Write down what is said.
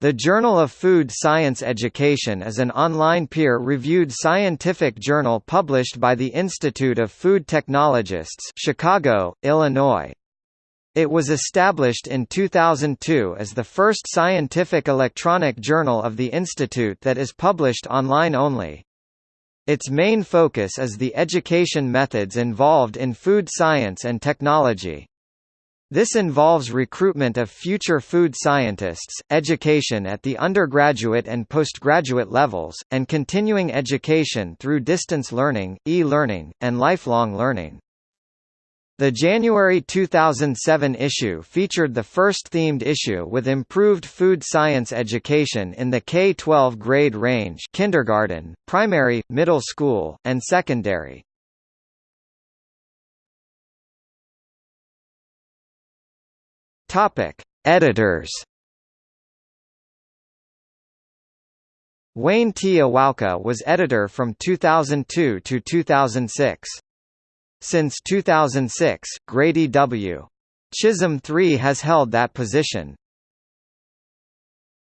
The Journal of Food Science Education is an online peer-reviewed scientific journal published by the Institute of Food Technologists Chicago, Illinois. It was established in 2002 as the first scientific electronic journal of the institute that is published online only. Its main focus is the education methods involved in food science and technology. This involves recruitment of future food scientists, education at the undergraduate and postgraduate levels, and continuing education through distance learning, e-learning, and lifelong learning. The January 2007 issue featured the first themed issue with improved food science education in the K-12 grade range kindergarten, primary, middle school, and secondary. Topic: Editors. Wayne T. Iwaoka was editor from 2002 to 2006. Since 2006, Grady W. Chism III has held that position.